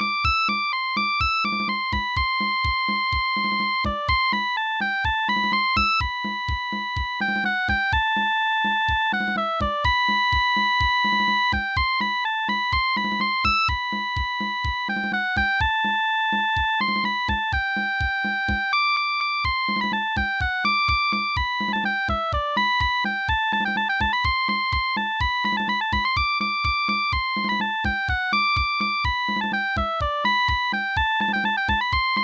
Thank you. you